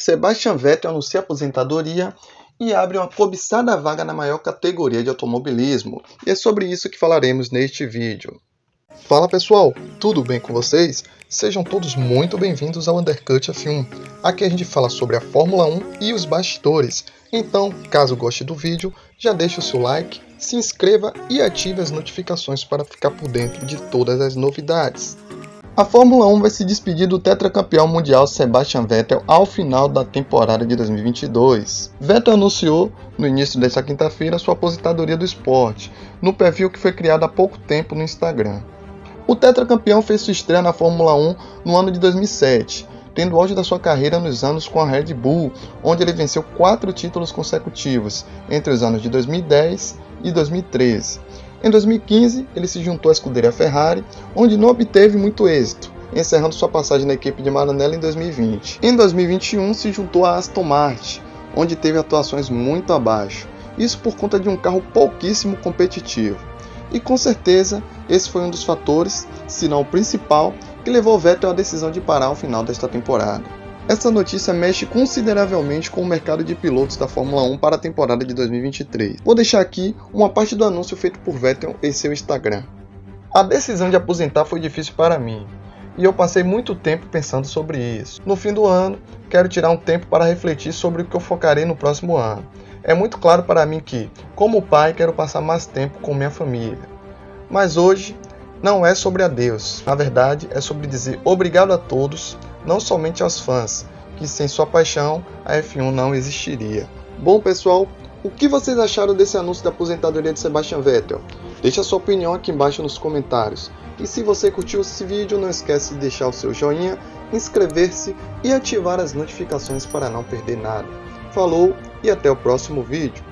Sebastian Vettel anuncia aposentadoria e abre uma cobiçada vaga na maior categoria de automobilismo. E é sobre isso que falaremos neste vídeo. Fala pessoal, tudo bem com vocês? Sejam todos muito bem-vindos ao Undercut F1. Aqui a gente fala sobre a Fórmula 1 e os bastidores. Então, caso goste do vídeo, já deixe o seu like, se inscreva e ative as notificações para ficar por dentro de todas as novidades. A Fórmula 1 vai se despedir do tetracampeão mundial Sebastian Vettel ao final da temporada de 2022. Vettel anunciou no início desta quinta-feira sua aposentadoria do esporte, no perfil que foi criado há pouco tempo no Instagram. O tetracampeão fez sua estreia na Fórmula 1 no ano de 2007, tendo auge da sua carreira nos anos com a Red Bull, onde ele venceu quatro títulos consecutivos entre os anos de 2010 e 2013. Em 2015, ele se juntou à escuderia Ferrari, onde não obteve muito êxito, encerrando sua passagem na equipe de Maranello em 2020. Em 2021, se juntou à Aston Martin, onde teve atuações muito abaixo, isso por conta de um carro pouquíssimo competitivo. E com certeza, esse foi um dos fatores, se não o principal, que levou Vettel à decisão de parar ao final desta temporada. Essa notícia mexe consideravelmente com o mercado de pilotos da Fórmula 1 para a temporada de 2023. Vou deixar aqui uma parte do anúncio feito por Vettel em seu Instagram. A decisão de aposentar foi difícil para mim, e eu passei muito tempo pensando sobre isso. No fim do ano, quero tirar um tempo para refletir sobre o que eu focarei no próximo ano. É muito claro para mim que, como pai, quero passar mais tempo com minha família. Mas hoje não é sobre adeus. Na verdade, é sobre dizer obrigado a todos, não somente aos fãs, que sem sua paixão a F1 não existiria. Bom, pessoal, o que vocês acharam desse anúncio da aposentadoria de Sebastian Vettel? Deixe a sua opinião aqui embaixo nos comentários. E se você curtiu esse vídeo, não esquece de deixar o seu joinha, inscrever-se e ativar as notificações para não perder nada. Falou e até o próximo vídeo.